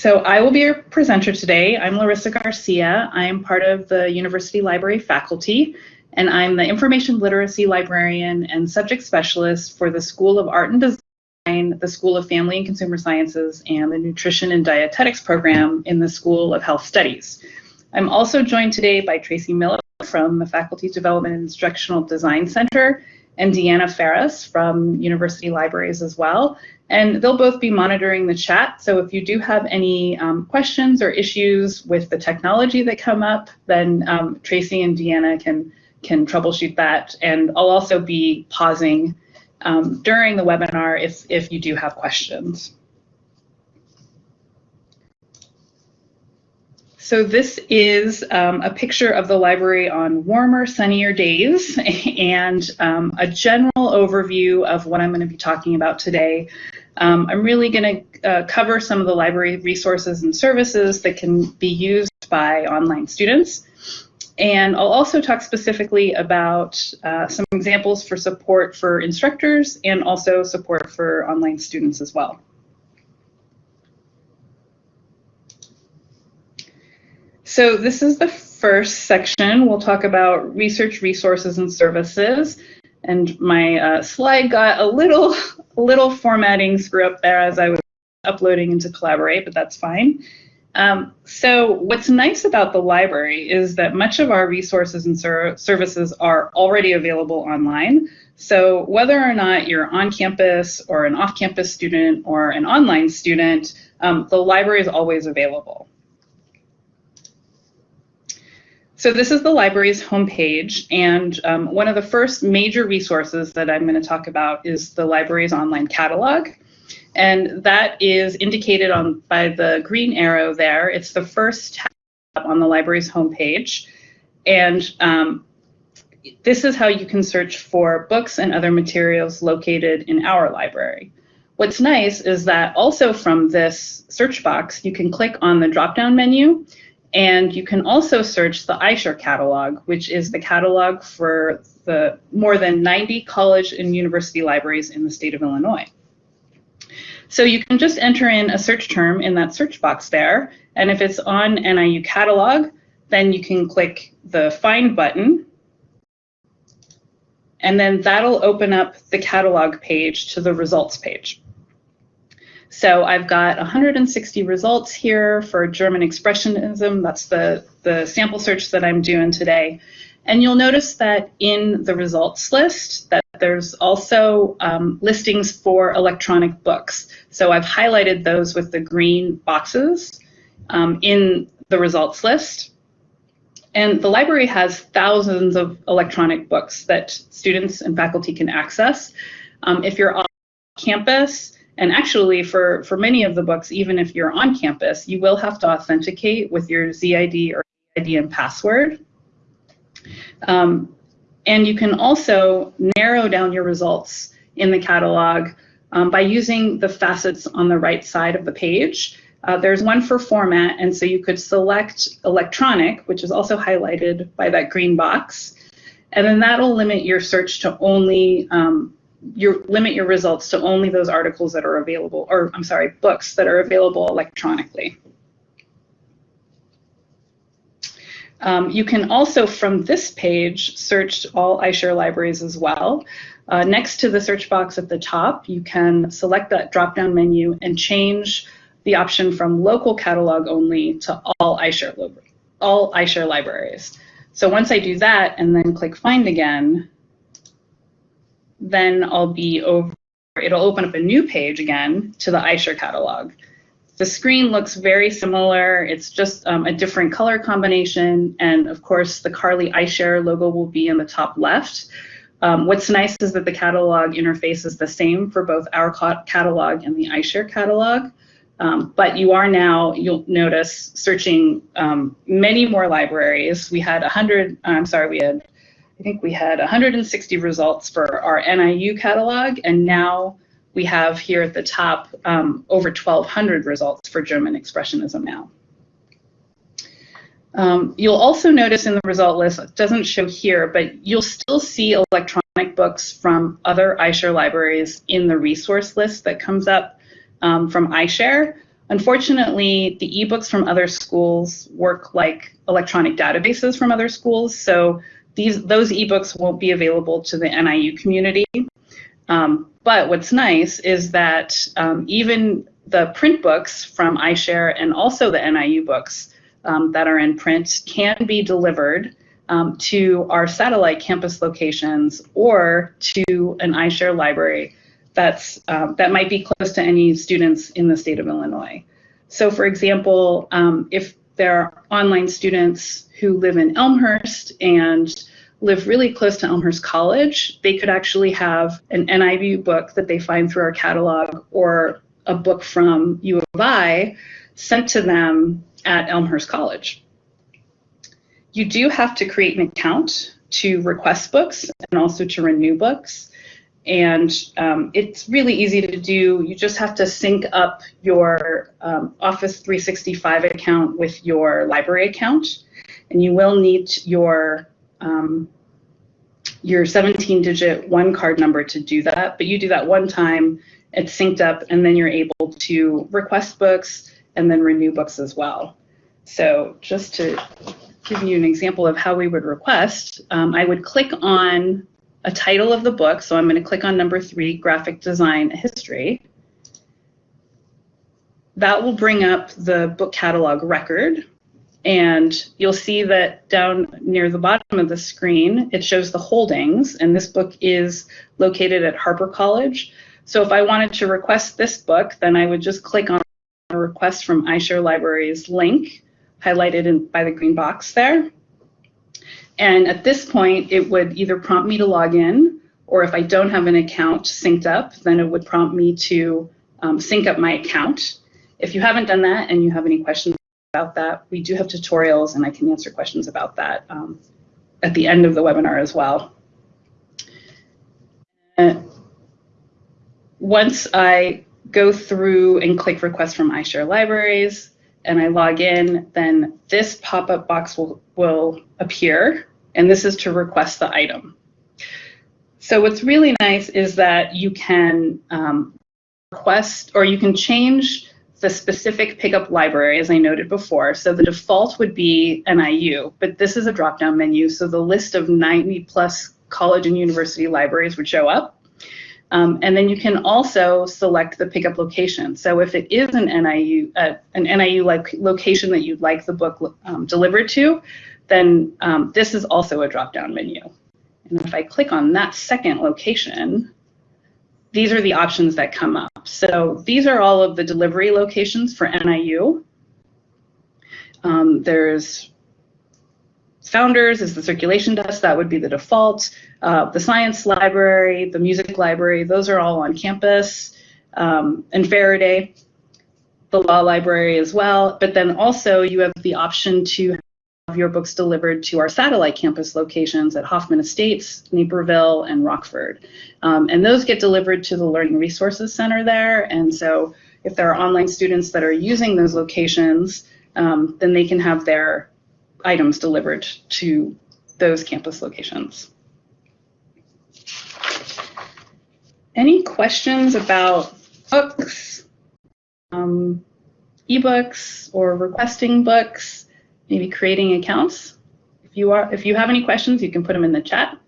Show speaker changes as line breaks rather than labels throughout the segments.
so I will be your presenter today. I'm Larissa Garcia. I am part of the University Library faculty, and I'm the Information Literacy Librarian and Subject Specialist for the School of Art and Design, the School of Family and Consumer Sciences, and the Nutrition and Dietetics program in the School of Health Studies. I'm also joined today by Tracy Miller from the Faculty Development and Instructional Design Center and Deanna Ferris from University Libraries as well. And they'll both be monitoring the chat. So if you do have any um, questions or issues with the technology that come up, then um, Tracy and Deanna can, can troubleshoot that. And I'll also be pausing um, during the webinar if, if you do have questions. So this is um, a picture of the library on warmer, sunnier days and um, a general overview of what I'm going to be talking about today. Um, I'm really going to uh, cover some of the library resources and services that can be used by online students. And I'll also talk specifically about uh, some examples for support for instructors and also support for online students as well. So this is the first section. We'll talk about research resources and services. And my uh, slide got a little, little formatting screw up there as I was uploading into Collaborate, but that's fine. Um, so what's nice about the library is that much of our resources and ser services are already available online. So whether or not you're on campus or an off-campus student or an online student, um, the library is always available. So this is the library's homepage, and um, one of the first major resources that I'm going to talk about is the library's online catalog. And that is indicated on by the green arrow there. It's the first tab on the library's homepage. And um, this is how you can search for books and other materials located in our library. What's nice is that also from this search box, you can click on the drop-down menu and you can also search the iShare catalog, which is the catalog for the more than 90 college and university libraries in the state of Illinois. So you can just enter in a search term in that search box there, and if it's on NIU catalog, then you can click the find button, and then that'll open up the catalog page to the results page. So I've got 160 results here for German Expressionism. That's the, the sample search that I'm doing today. And you'll notice that in the results list that there's also um, listings for electronic books. So I've highlighted those with the green boxes um, in the results list. And the library has thousands of electronic books that students and faculty can access. Um, if you're on campus, and actually, for, for many of the books, even if you're on campus, you will have to authenticate with your ZID or ID and password. Um, and you can also narrow down your results in the catalog um, by using the facets on the right side of the page. Uh, there's one for format, and so you could select electronic, which is also highlighted by that green box, and then that'll limit your search to only um, you limit your results to only those articles that are available, or I'm sorry, books that are available electronically. Um, you can also, from this page, search all iShare libraries as well. Uh, next to the search box at the top, you can select that drop-down menu and change the option from local catalog only to all iShare, all iShare libraries. So once I do that and then click Find again, then I'll be over, it'll open up a new page again to the iShare catalog. The screen looks very similar. It's just um, a different color combination. And of course, the CARLI iShare logo will be in the top left. Um, what's nice is that the catalog interface is the same for both our catalog and the iShare catalog. Um, but you are now, you'll notice, searching um, many more libraries. We had 100, I'm sorry, we had I think we had 160 results for our NIU catalog, and now we have here at the top um, over 1,200 results for German Expressionism now. Um, you'll also notice in the result list, it doesn't show here, but you'll still see electronic books from other iShare libraries in the resource list that comes up um, from iShare. Unfortunately, the ebooks from other schools work like electronic databases from other schools, so these those ebooks won't be available to the NIU community. Um, but what's nice is that um, even the print books from iShare and also the NIU books um, that are in print can be delivered um, to our satellite campus locations or to an iShare library that's um, that might be close to any students in the state of Illinois. So for example, um, if there are online students who live in Elmhurst and live really close to Elmhurst College, they could actually have an NIU book that they find through our catalog or a book from U of I sent to them at Elmhurst College. You do have to create an account to request books and also to renew books. And um, it's really easy to do. You just have to sync up your um, Office 365 account with your library account. And you will need your um, your 17-digit one card number to do that. But you do that one time, it's synced up, and then you're able to request books and then renew books as well. So just to give you an example of how we would request, um, I would click on a title of the book. So I'm going to click on number three, graphic design history. That will bring up the book catalog record. And you'll see that down near the bottom of the screen, it shows the holdings. And this book is located at Harper College. So if I wanted to request this book, then I would just click on a request from iShare Libraries link, highlighted in, by the green box there. And at this point, it would either prompt me to log in, or if I don't have an account synced up, then it would prompt me to um, sync up my account. If you haven't done that and you have any questions about that, we do have tutorials and I can answer questions about that um, at the end of the webinar as well. Uh, once I go through and click request from iShare Libraries and I log in, then this pop-up box will, will appear and this is to request the item. So what's really nice is that you can um, request or you can change the specific pickup library, as I noted before. So the default would be NIU, but this is a drop-down menu, so the list of 90 plus college and university libraries would show up. Um, and then you can also select the pickup location. So if it is an NIU, uh, an NIU like location that you'd like the book um, delivered to, then um, this is also a drop-down menu. And if I click on that second location, these are the options that come up. So these are all of the delivery locations for NIU. Um, there's Founders is the circulation desk, that would be the default. Uh, the science library, the music library, those are all on campus. Um, and Faraday, the law library as well. But then also you have the option to your books delivered to our satellite campus locations at Hoffman Estates, Naperville, and Rockford. Um, and those get delivered to the Learning Resources Center there. And so if there are online students that are using those locations, um, then they can have their items delivered to those campus locations. Any questions about books, um, ebooks, or requesting books? Maybe creating accounts. If you are, if you have any questions, you can put them in the chat.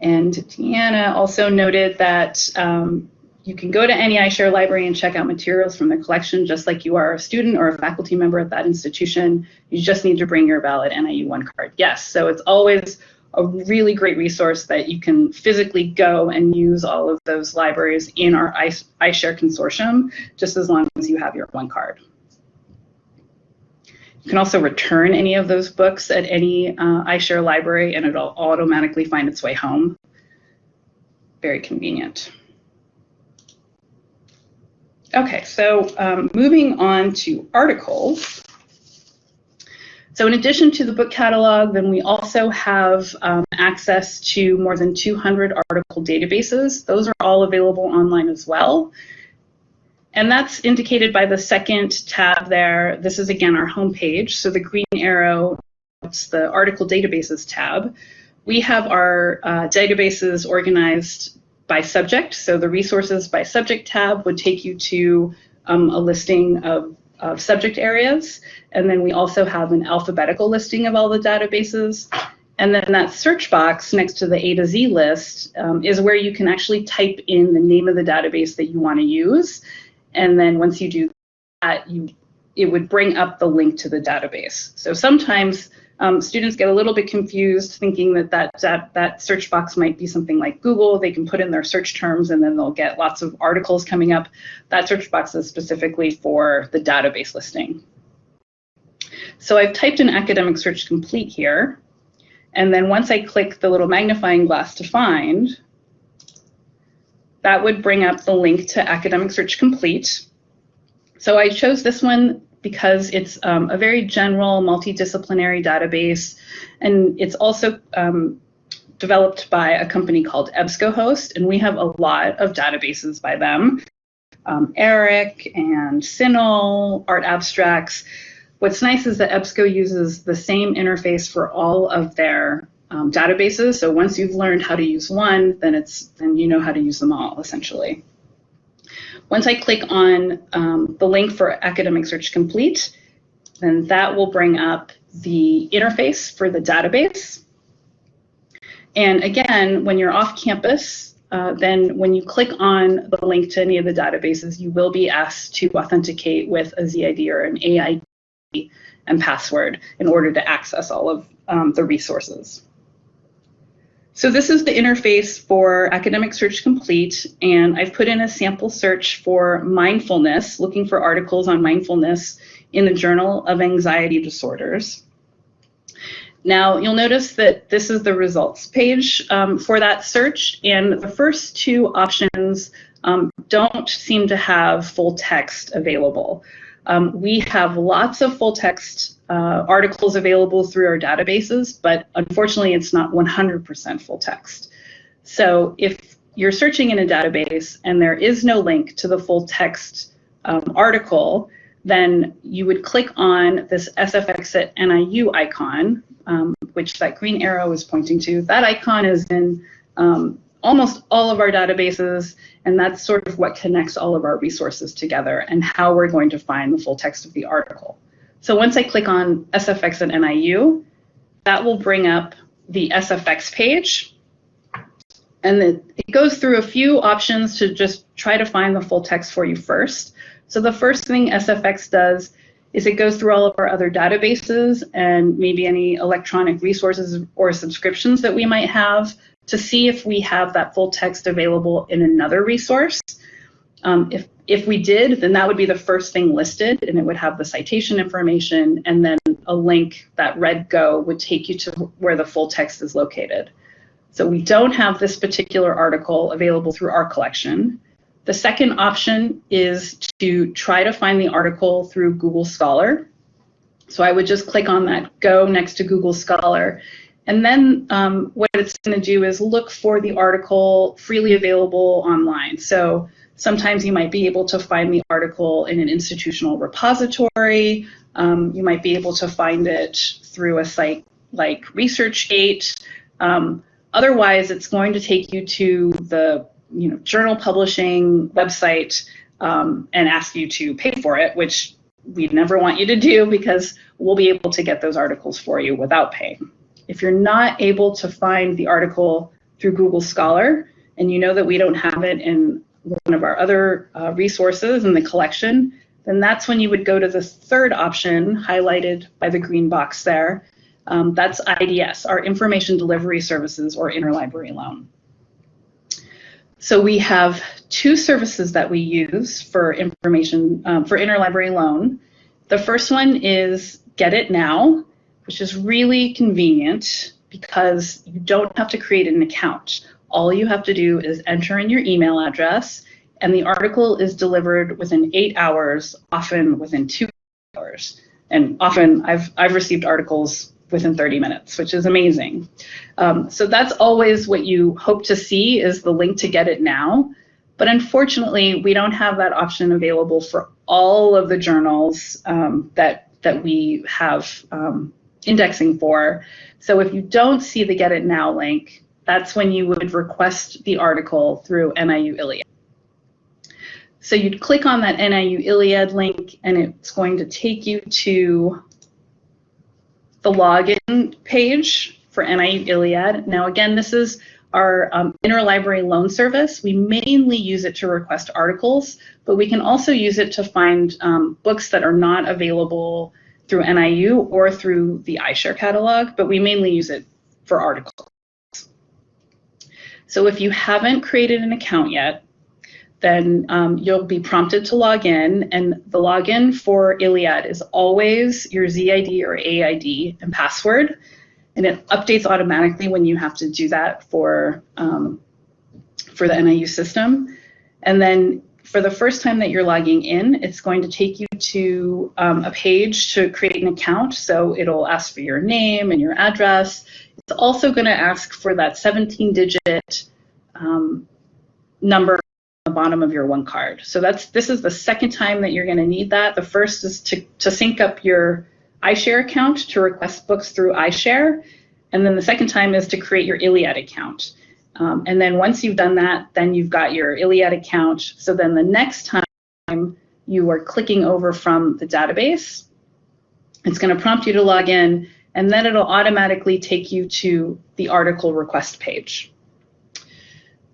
And Deanna also noted that um, you can go to any iShare library and check out materials from the collection just like you are a student or a faculty member at that institution. You just need to bring your valid NIU one card. Yes, so it's always a really great resource that you can physically go and use all of those libraries in our iShare consortium, just as long as you have your one card. You can also return any of those books at any uh, iShare library and it'll automatically find its way home. Very convenient. Okay, so um, moving on to articles. So in addition to the book catalog, then we also have um, access to more than 200 article databases. Those are all available online as well. And that's indicated by the second tab there. This is again our home page. So the green arrow, it's the article databases tab. We have our uh, databases organized by subject. So the resources by subject tab would take you to um, a listing of, of subject areas. And then we also have an alphabetical listing of all the databases. And then that search box next to the A to Z list um, is where you can actually type in the name of the database that you want to use. And then once you do that, you it would bring up the link to the database. So sometimes um, students get a little bit confused thinking that, that that that search box might be something like Google. They can put in their search terms and then they'll get lots of articles coming up. That search box is specifically for the database listing. So I've typed in academic search complete here. And then once I click the little magnifying glass to find, that would bring up the link to Academic Search Complete. So I chose this one because it's um, a very general multidisciplinary database, and it's also um, developed by a company called EBSCOhost, and we have a lot of databases by them. Um, ERIC and CINAHL, Art Abstracts. What's nice is that EBSCO uses the same interface for all of their um, databases. So once you've learned how to use one, then it's then you know how to use them all essentially. Once I click on um, the link for Academic Search Complete, then that will bring up the interface for the database. And again, when you're off campus, uh, then when you click on the link to any of the databases, you will be asked to authenticate with a ZID or an AID and password in order to access all of um, the resources. So this is the interface for Academic Search Complete, and I've put in a sample search for mindfulness, looking for articles on mindfulness in the Journal of Anxiety Disorders. Now, you'll notice that this is the results page um, for that search, and the first two options um, don't seem to have full text available. Um, we have lots of full text uh, articles available through our databases, but unfortunately it's not 100% full text. So if you're searching in a database and there is no link to the full text um, article, then you would click on this SFX at NIU icon, um, which that green arrow is pointing to. That icon is in um, almost all of our databases, and that's sort of what connects all of our resources together and how we're going to find the full text of the article. So once I click on SFX and NIU, that will bring up the SFX page. And it goes through a few options to just try to find the full text for you first. So the first thing SFX does is it goes through all of our other databases and maybe any electronic resources or subscriptions that we might have to see if we have that full text available in another resource. Um, if, if we did, then that would be the first thing listed and it would have the citation information and then a link, that red go would take you to where the full text is located. So we don't have this particular article available through our collection. The second option is to try to find the article through Google Scholar. So I would just click on that go next to Google Scholar and then um, what it's going to do is look for the article freely available online. So sometimes you might be able to find the article in an institutional repository. Um, you might be able to find it through a site like ResearchGate. Um, otherwise, it's going to take you to the you know, journal publishing website um, and ask you to pay for it, which we never want you to do because we'll be able to get those articles for you without paying. If you're not able to find the article through Google Scholar, and you know that we don't have it in one of our other uh, resources in the collection, then that's when you would go to the third option highlighted by the green box there. Um, that's IDS, our Information Delivery Services or Interlibrary Loan. So we have two services that we use for information um, for interlibrary loan. The first one is Get It Now, which is really convenient because you don't have to create an account. All you have to do is enter in your email address and the article is delivered within eight hours, often within two hours. And often I've, I've received articles within 30 minutes, which is amazing. Um, so that's always what you hope to see is the link to get it now. But unfortunately, we don't have that option available for all of the journals um, that, that we have um, indexing for. So if you don't see the Get It Now link, that's when you would request the article through NIU ILLiad. So you'd click on that NIU ILLiad link and it's going to take you to the login page for NIU ILLiad. Now again, this is our um, interlibrary loan service. We mainly use it to request articles, but we can also use it to find um, books that are not available through NIU or through the iShare catalog, but we mainly use it for articles. So if you haven't created an account yet, then um, you'll be prompted to log in, and the login for ILLiad is always your ZID or AID and password, and it updates automatically when you have to do that for um, for the NIU system. And then for the first time that you're logging in, it's going to take you to um, a page to create an account. So it'll ask for your name and your address. It's also going to ask for that 17-digit um, number on the bottom of your one card. So that's this is the second time that you're going to need that. The first is to, to sync up your iShare account to request books through iShare. And then the second time is to create your ILLiad account. Um, and then once you've done that, then you've got your ILLiad account. So then the next time you are clicking over from the database, it's going to prompt you to log in, and then it'll automatically take you to the article request page.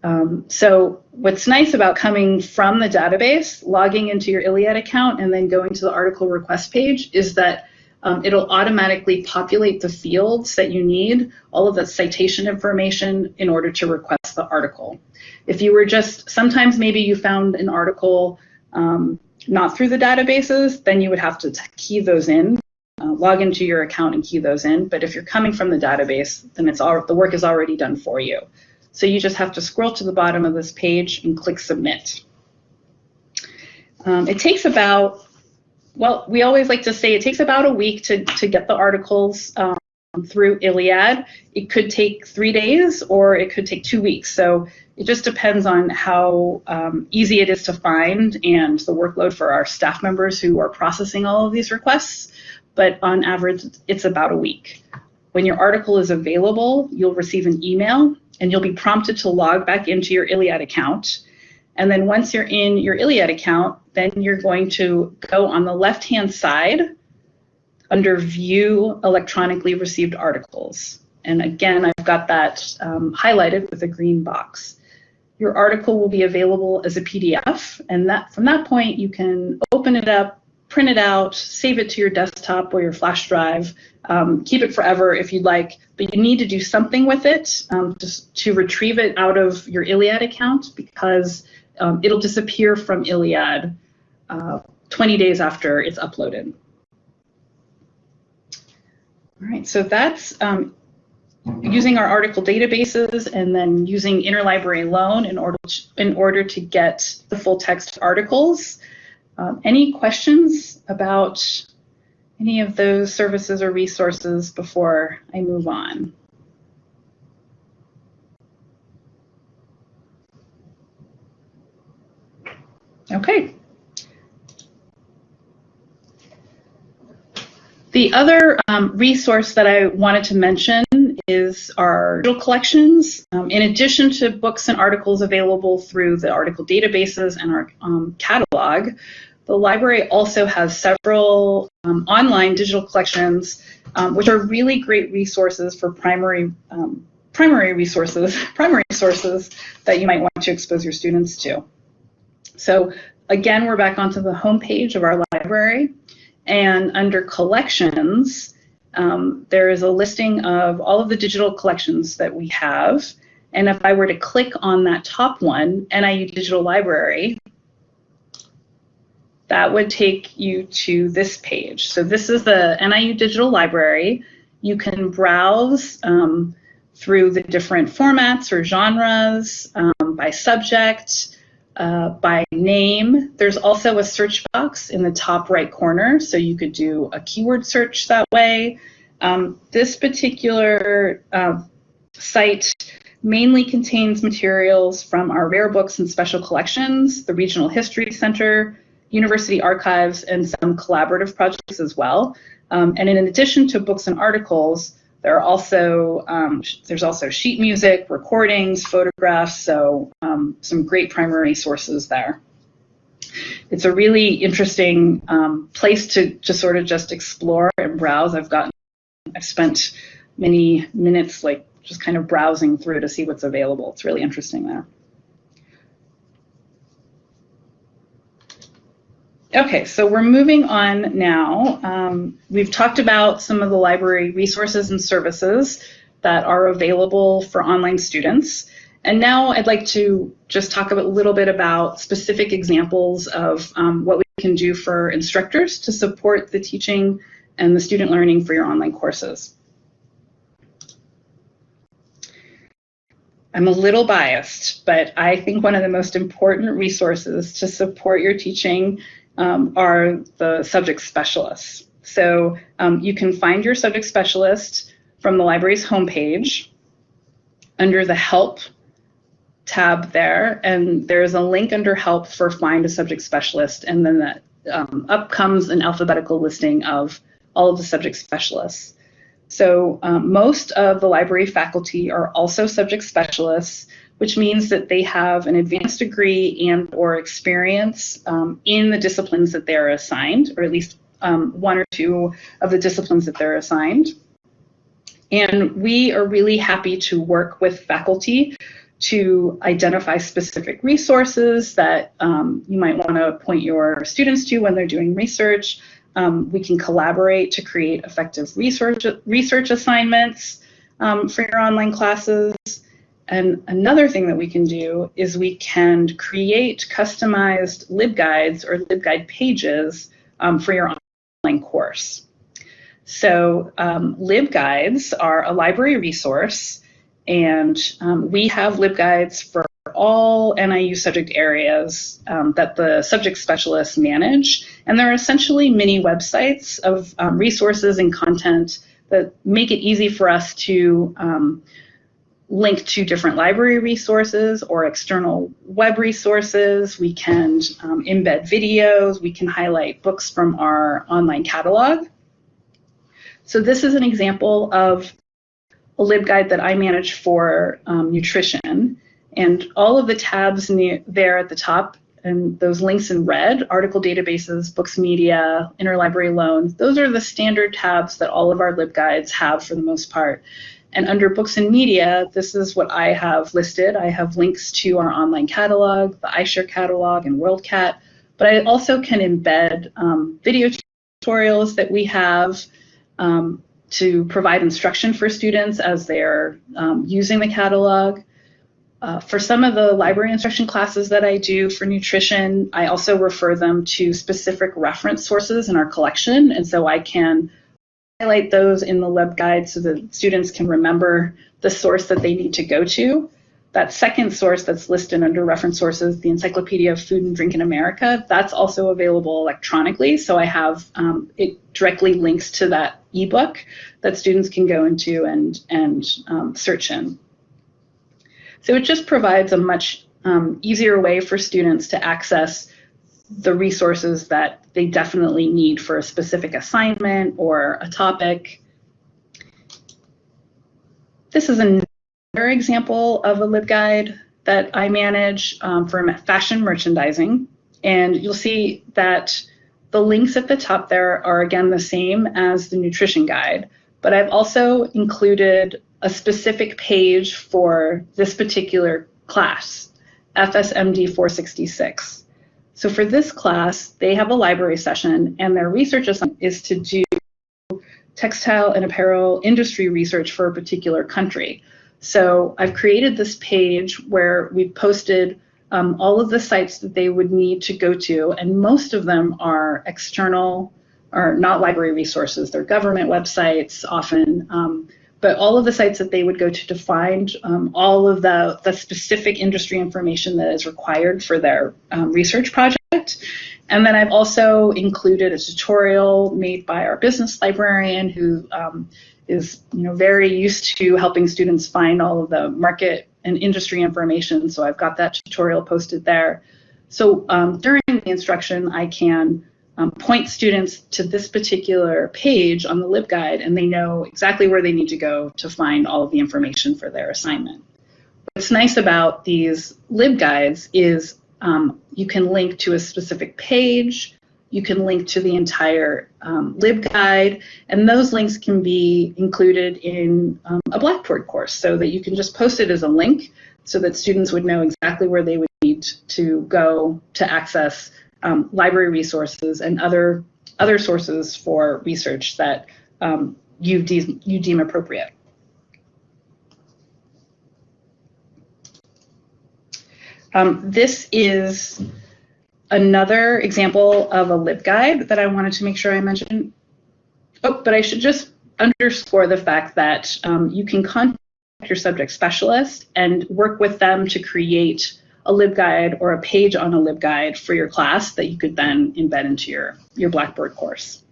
Um, so what's nice about coming from the database, logging into your ILLiad account, and then going to the article request page is that um, it'll automatically populate the fields that you need, all of the citation information in order to request the article. If you were just, sometimes maybe you found an article um, not through the databases, then you would have to key those in, uh, log into your account and key those in. But if you're coming from the database, then it's all, the work is already done for you. So you just have to scroll to the bottom of this page and click submit. Um, it takes about well, we always like to say it takes about a week to, to get the articles um, through ILLiad. It could take three days or it could take two weeks. So it just depends on how um, easy it is to find and the workload for our staff members who are processing all of these requests. But on average, it's about a week. When your article is available, you'll receive an email and you'll be prompted to log back into your ILLiad account. And then once you're in your ILLiad account, then you're going to go on the left-hand side under View Electronically Received Articles. And again, I've got that um, highlighted with a green box. Your article will be available as a PDF, and that from that point, you can open it up, print it out, save it to your desktop or your flash drive, um, keep it forever if you'd like, but you need to do something with it um, just to retrieve it out of your ILLiad account because um, it'll disappear from ILLiad uh, 20 days after it's uploaded. All right, so that's um, using our article databases and then using interlibrary loan in order to, in order to get the full text articles. Um, any questions about any of those services or resources before I move on? Okay. The other um, resource that I wanted to mention is our digital collections. Um, in addition to books and articles available through the article databases and our um, catalog, the library also has several um, online digital collections, um, which are really great resources for primary um, primary resources, primary sources that you might want to expose your students to. So again, we're back onto the home page of our library. And under collections, um, there is a listing of all of the digital collections that we have. And if I were to click on that top one, NIU Digital Library, that would take you to this page. So this is the NIU Digital Library. You can browse um, through the different formats or genres um, by subject, uh, by name. There's also a search box in the top right corner, so you could do a keyword search that way. Um, this particular uh, site mainly contains materials from our rare books and special collections, the Regional History Center, university archives, and some collaborative projects as well. Um, and in addition to books and articles, There are also um, there's also sheet music, recordings, photographs, so um, some great primary sources there. It's a really interesting um, place to, to sort of just explore and browse. I've gotten I've spent many minutes like just kind of browsing through to see what's available. It's really interesting there. Okay, so we're moving on now. Um, we've talked about some of the library resources and services that are available for online students. And now I'd like to just talk a little bit about specific examples of um, what we can do for instructors to support the teaching and the student learning for your online courses. I'm a little biased, but I think one of the most important resources to support your teaching um, are the subject specialists. So um, you can find your subject specialist from the library's homepage under the Help tab there, and there's a link under Help for Find a Subject Specialist, and then that, um, up comes an alphabetical listing of all of the subject specialists. So um, most of the library faculty are also subject specialists, which means that they have an advanced degree and or experience um, in the disciplines that they're assigned, or at least um, one or two of the disciplines that they're assigned. And we are really happy to work with faculty to identify specific resources that um, you might want to point your students to when they're doing research, um, we can collaborate to create effective research, research assignments um, for your online classes. And another thing that we can do is we can create customized LibGuides or LibGuide pages um, for your online course. So um, LibGuides are a library resource, and um, we have LibGuides for all NIU subject areas um, that the subject specialists manage. And they're essentially mini websites of um, resources and content that make it easy for us to um, link to different library resources or external web resources. We can um, embed videos. We can highlight books from our online catalog. So this is an example of a LibGuide that I manage for um, nutrition. And all of the tabs the, there at the top and those links in red, article databases, books media, interlibrary loans, those are the standard tabs that all of our LibGuides have for the most part. And under books and media, this is what I have listed. I have links to our online catalog, the iShare catalog, and WorldCat, but I also can embed um, video tutorials that we have um, to provide instruction for students as they're um, using the catalog. Uh, for some of the library instruction classes that I do for nutrition, I also refer them to specific reference sources in our collection, and so I can highlight those in the LibGuide so that students can remember the source that they need to go to. That second source that's listed under reference sources, the Encyclopedia of Food and Drink in America, that's also available electronically. So I have um, it directly links to that ebook that students can go into and, and um, search in. So it just provides a much um, easier way for students to access the resources that they definitely need for a specific assignment or a topic. This is another example of a LibGuide that I manage um, for fashion merchandising. And you'll see that the links at the top there are again the same as the nutrition guide, but I've also included a specific page for this particular class, FSMD 466. So for this class, they have a library session and their research assignment is to do textile and apparel industry research for a particular country. So I've created this page where we've posted um, all of the sites that they would need to go to, and most of them are external or not library resources. They're government websites often. Um, but all of the sites that they would go to to find um, all of the, the specific industry information that is required for their um, research project. And then I've also included a tutorial made by our business librarian who um, is you know, very used to helping students find all of the market and industry information. So I've got that tutorial posted there. So um, during the instruction, I can um, point students to this particular page on the LibGuide and they know exactly where they need to go to find all of the information for their assignment. What's nice about these LibGuides is um, you can link to a specific page, you can link to the entire um, LibGuide, and those links can be included in um, a Blackboard course so that you can just post it as a link so that students would know exactly where they would need to go to access um, library resources and other other sources for research that um, you, de you deem appropriate. Um, this is another example of a LibGuide that I wanted to make sure I mentioned. Oh, but I should just underscore the fact that um, you can contact your subject specialist and work with them to create a LibGuide or a page on a LibGuide for your class that you could then embed into your, your Blackboard course.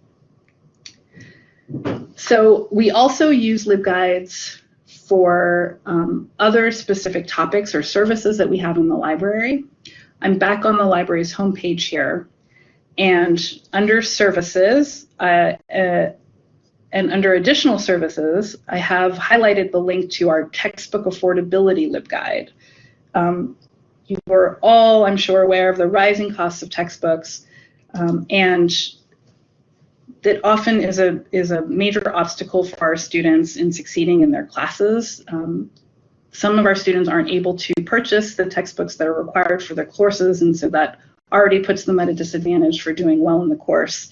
So we also use LibGuides for um, other specific topics or services that we have in the library. I'm back on the library's homepage here, and under services, uh, uh, and under additional services, I have highlighted the link to our textbook affordability LibGuide. Um, you are all, I'm sure, aware of the rising costs of textbooks, um, and that often is a is a major obstacle for our students in succeeding in their classes. Um, some of our students aren't able to purchase the textbooks that are required for their courses, and so that already puts them at a disadvantage for doing well in the course.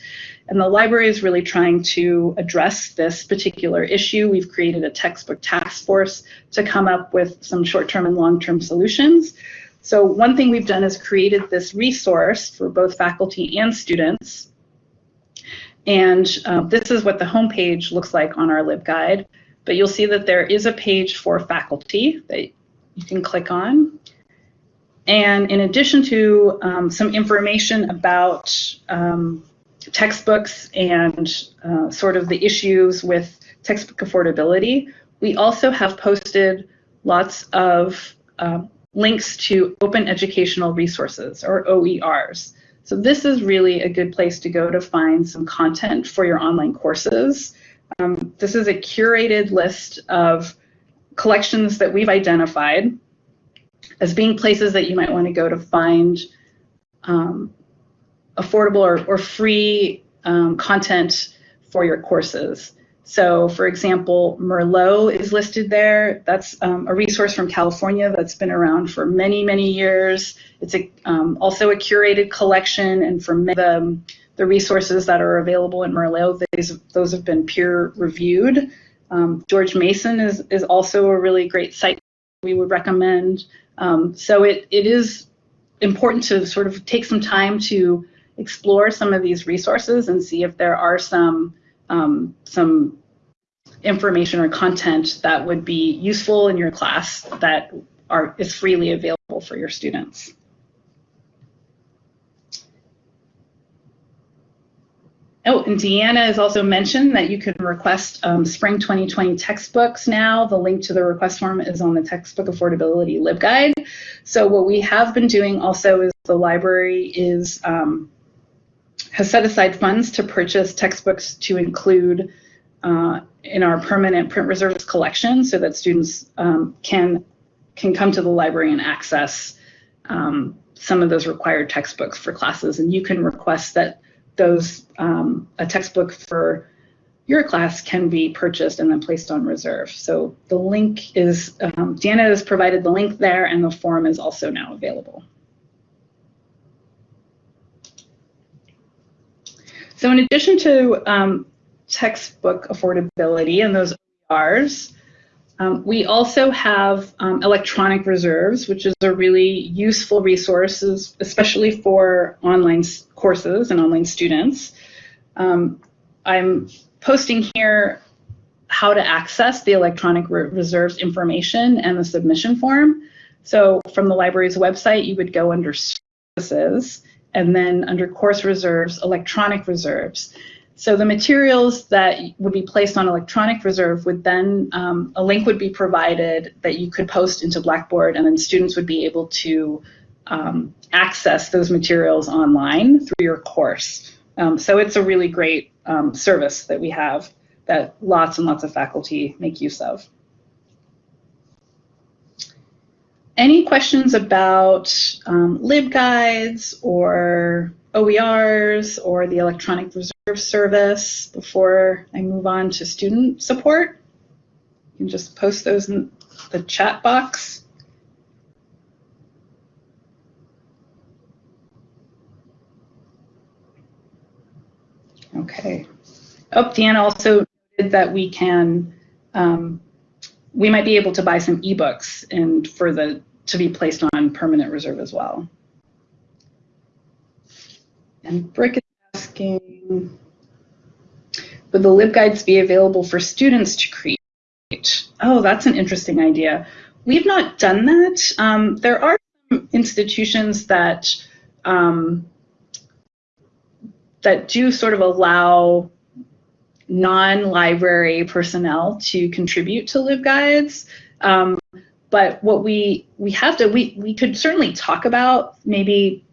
And the library is really trying to address this particular issue. We've created a textbook task force to come up with some short-term and long-term solutions. So one thing we've done is created this resource for both faculty and students. And uh, this is what the homepage looks like on our LibGuide. But you'll see that there is a page for faculty that you can click on. And in addition to um, some information about um, textbooks and uh, sort of the issues with textbook affordability, we also have posted lots of uh, links to open educational resources or OERs. So this is really a good place to go to find some content for your online courses. Um, this is a curated list of collections that we've identified as being places that you might want to go to find um, affordable or, or free um, content for your courses. So for example, Merlot is listed there. That's um, a resource from California that's been around for many, many years. It's a, um, also a curated collection and from the, the resources that are available in Merlot, those, those have been peer reviewed. Um, George Mason is, is also a really great site we would recommend. Um, so it, it is important to sort of take some time to explore some of these resources and see if there are some um, some information or content that would be useful in your class that are is freely available for your students. Oh, and Deanna has also mentioned that you can request um, Spring 2020 textbooks now. The link to the request form is on the Textbook Affordability LibGuide. So what we have been doing also is the library is um, has set aside funds to purchase textbooks to include uh, in our permanent print reserves collection so that students um, can can come to the library and access um, some of those required textbooks for classes. And you can request that those um, a textbook for your class can be purchased and then placed on reserve. So the link is, um, Deanna has provided the link there and the form is also now available. So in addition to um, textbook affordability and those OERs, um, we also have um, electronic reserves, which is a really useful resource, especially for online courses and online students. Um, I'm posting here how to access the electronic re reserves information and the submission form. So from the library's website, you would go under services and then under course reserves, electronic reserves. So the materials that would be placed on electronic reserve would then, um, a link would be provided that you could post into Blackboard and then students would be able to um, access those materials online through your course. Um, so it's a really great um, service that we have that lots and lots of faculty make use of. Any questions about um, LibGuides or OERs or the electronic reserve service before I move on to student support? You can just post those in the chat box. Okay. Oh, Deanna also noted that we can, um, we might be able to buy some ebooks and for the to be placed on permanent reserve as well. And Brick is asking, would the LibGuides be available for students to create? Oh, that's an interesting idea. We've not done that. Um, there are institutions that um, that do sort of allow non-library personnel to contribute to LibGuides. Um, but what we we have to we we could certainly talk about maybe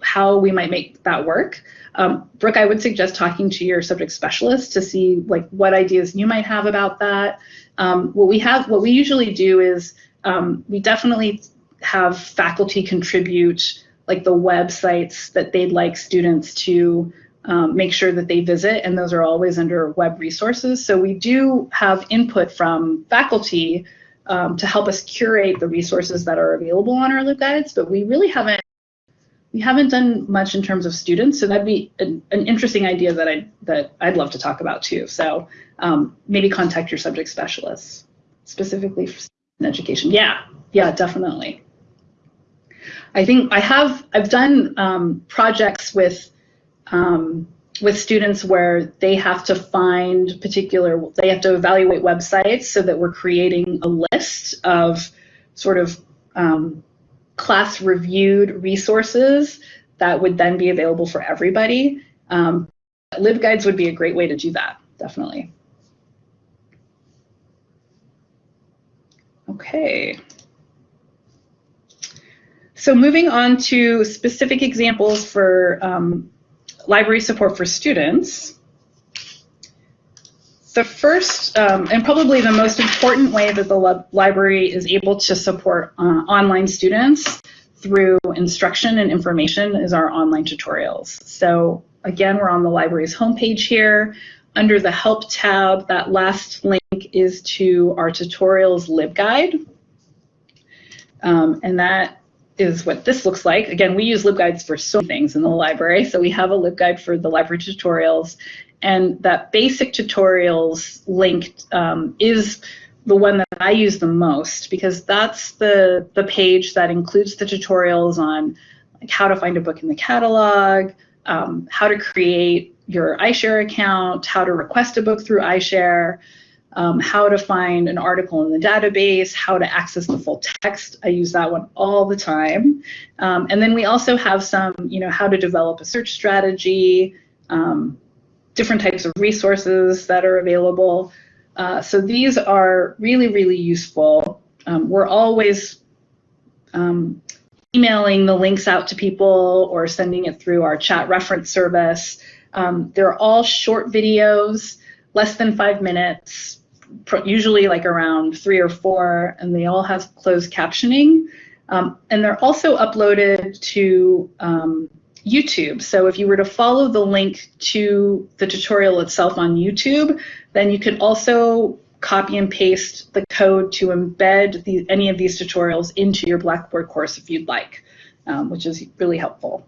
how we might make that work. Um, Brooke, I would suggest talking to your subject specialist to see like what ideas you might have about that. Um, what we have, what we usually do is um, we definitely have faculty contribute like the websites that they'd like students to um, make sure that they visit, and those are always under web resources. So we do have input from faculty um, to help us curate the resources that are available on our LibGuides, but we really haven't we haven't done much in terms of students, so that'd be an, an interesting idea that I that I'd love to talk about too. So um, maybe contact your subject specialists specifically for education. Yeah, yeah, definitely. I think I have I've done um, projects with um, with students where they have to find particular, they have to evaluate websites so that we're creating a list of sort of um, class reviewed resources that would then be available for everybody. Um, LibGuides would be a great way to do that, definitely. Okay. So moving on to specific examples for um, library support for students. The first um, and probably the most important way that the library is able to support uh, online students through instruction and information is our online tutorials. So again, we're on the library's homepage here. Under the Help tab, that last link is to our tutorials LibGuide. Um, and that is what this looks like. Again, we use LibGuides for so many things in the library. So we have a LibGuide for the library tutorials. And that basic tutorials link um, is the one that I use the most because that's the, the page that includes the tutorials on like how to find a book in the catalog, um, how to create your iShare account, how to request a book through iShare, um, how to find an article in the database, how to access the full text. I use that one all the time. Um, and then we also have some, you know, how to develop a search strategy, um, different types of resources that are available. Uh, so these are really, really useful. Um, we're always um, emailing the links out to people or sending it through our chat reference service. Um, they're all short videos, less than five minutes, usually like around three or four, and they all have closed captioning. Um, and they're also uploaded to um, YouTube. So if you were to follow the link to the tutorial itself on YouTube, then you could also copy and paste the code to embed the, any of these tutorials into your Blackboard course if you'd like, um, which is really helpful.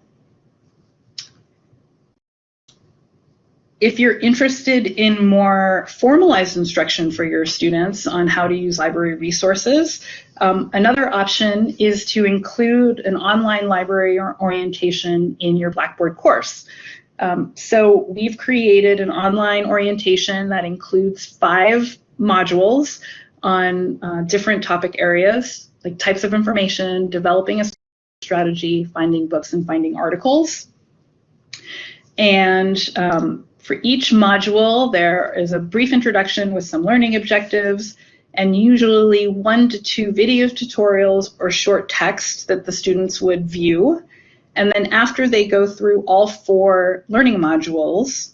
If you're interested in more formalized instruction for your students on how to use library resources, um, another option is to include an online library or orientation in your Blackboard course. Um, so we've created an online orientation that includes five modules on uh, different topic areas, like types of information, developing a strategy, finding books, and finding articles. And um, for each module, there is a brief introduction with some learning objectives and usually one to two video tutorials or short text that the students would view. And then after they go through all four learning modules,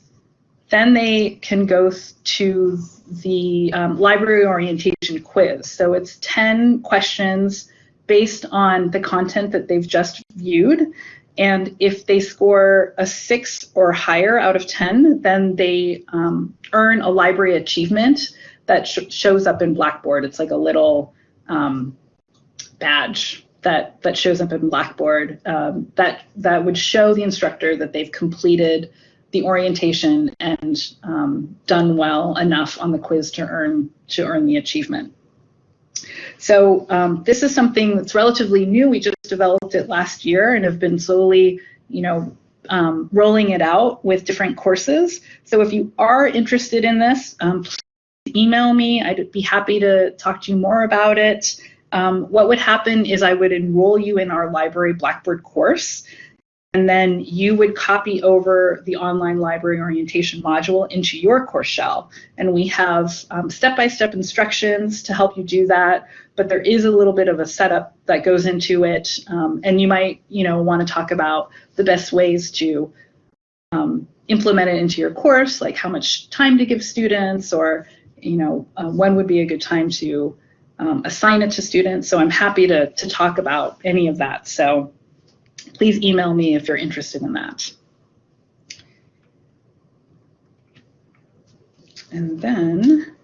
then they can go to the um, library orientation quiz. So it's 10 questions based on the content that they've just viewed. And if they score a six or higher out of 10, then they um, earn a library achievement that sh shows up in Blackboard. It's like a little um, badge that, that shows up in Blackboard um, that, that would show the instructor that they've completed the orientation and um, done well enough on the quiz to earn, to earn the achievement. So um, this is something that's relatively new. We just developed it last year and have been slowly, you know, um, rolling it out with different courses. So if you are interested in this, um, email me. I'd be happy to talk to you more about it. Um, what would happen is I would enroll you in our library Blackboard course and then you would copy over the online library orientation module into your course shell. And we have um, step-by-step -step instructions to help you do that, but there is a little bit of a setup that goes into it. Um, and you might, you know, want to talk about the best ways to um, implement it into your course, like how much time to give students, or, you know, uh, when would be a good time to um, assign it to students. So I'm happy to, to talk about any of that. So please email me if you're interested in that. And then,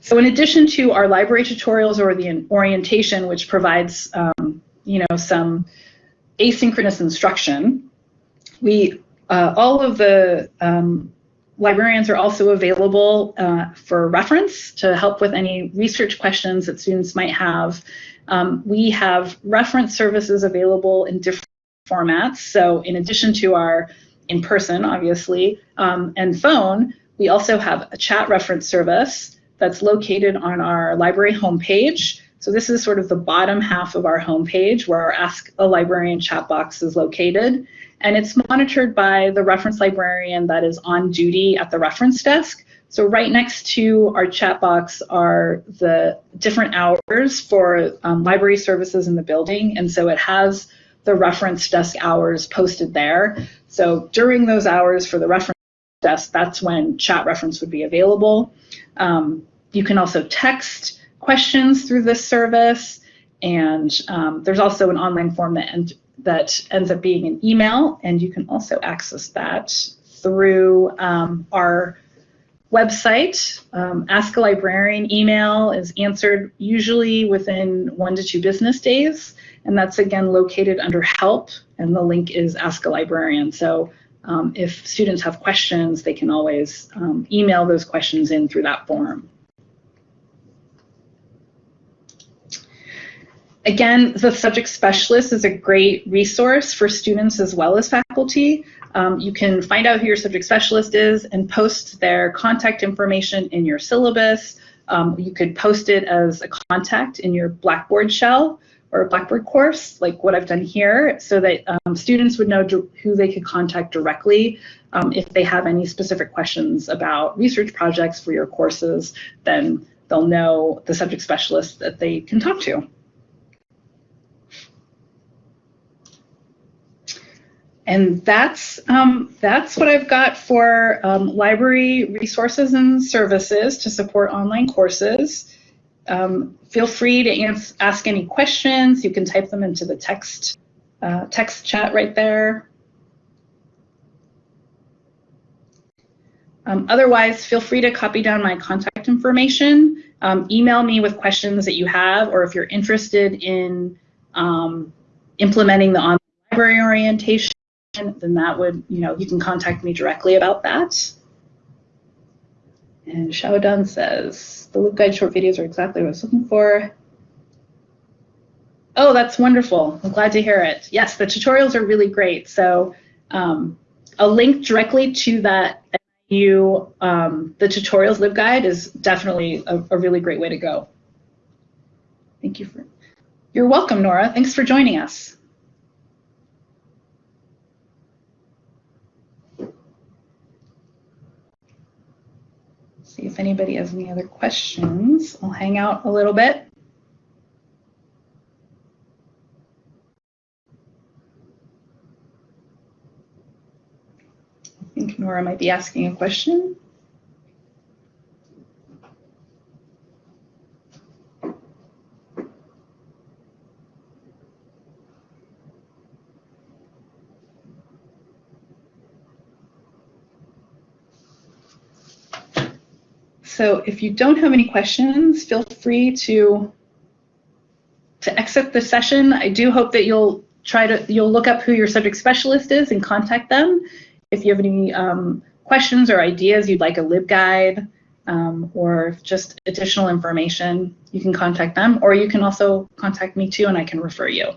so in addition to our library tutorials or the orientation, which provides, um, you know, some asynchronous instruction, we, uh, all of the um, librarians are also available uh, for reference to help with any research questions that students might have um, we have reference services available in different formats. So in addition to our in-person, obviously, um, and phone, we also have a chat reference service that's located on our library homepage. So this is sort of the bottom half of our homepage where our Ask a Librarian chat box is located. And it's monitored by the reference librarian that is on duty at the reference desk. So right next to our chat box are the different hours for um, library services in the building. And so it has the reference desk hours posted there. So during those hours for the reference desk, that's when chat reference would be available. Um, you can also text questions through this service. And um, there's also an online form that, end, that ends up being an email. And you can also access that through um, our website. Um, Ask a Librarian email is answered usually within one to two business days. And that's again located under help and the link is Ask a Librarian. So um, if students have questions, they can always um, email those questions in through that form. Again, the subject specialist is a great resource for students as well as faculty. Um, you can find out who your subject specialist is and post their contact information in your syllabus. Um, you could post it as a contact in your Blackboard shell or Blackboard course, like what I've done here, so that um, students would know who they could contact directly um, if they have any specific questions about research projects for your courses, then they'll know the subject specialist that they can talk to. And that's, um, that's what I've got for um, library resources and services to support online courses. Um, feel free to ask any questions. You can type them into the text, uh, text chat right there. Um, otherwise, feel free to copy down my contact information. Um, email me with questions that you have, or if you're interested in um, implementing the online library orientation, then that would, you know, you can contact me directly about that. And Xiaodun says, the LibGuide short videos are exactly what I was looking for. Oh, that's wonderful. I'm glad to hear it. Yes, the tutorials are really great. So um, a link directly to that you um, the tutorials LibGuide is definitely a, a really great way to go. Thank you for, you're welcome, Nora. Thanks for joining us. see if anybody has any other questions. I'll hang out a little bit. I think Nora might be asking a question. So if you don't have any questions, feel free to to exit the session. I do hope that you'll try to you'll look up who your subject specialist is and contact them. If you have any um, questions or ideas, you'd like a LibGuide um, or just additional information, you can contact them, or you can also contact me too, and I can refer you.